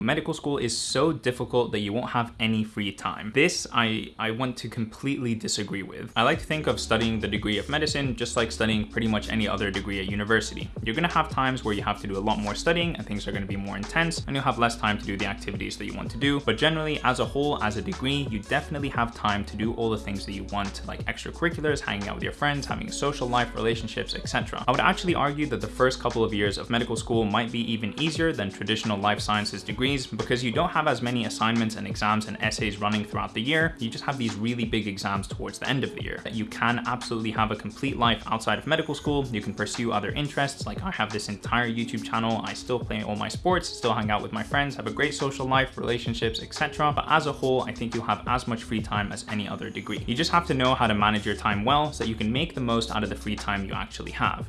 Medical school is so difficult that you won't have any free time. This I, I want to completely disagree with. I like to think of studying the degree of medicine just like studying pretty much any other degree at university. You're gonna have times where you have to do a lot more studying and things are gonna be more intense and you'll have less time to do the activities that you want to do. But generally, as a whole, as a degree, you definitely have time to do all the things that you want, like extracurriculars, hanging out with your friends, having a social life, relationships, etc. I would actually argue that the first couple of years of medical school might be even easier than traditional life sciences degrees degrees because you don't have as many assignments and exams and essays running throughout the year. You just have these really big exams towards the end of the year. You can absolutely have a complete life outside of medical school. You can pursue other interests. Like I have this entire YouTube channel. I still play all my sports, still hang out with my friends, have a great social life, relationships, etc. But as a whole, I think you'll have as much free time as any other degree. You just have to know how to manage your time well so that you can make the most out of the free time you actually have.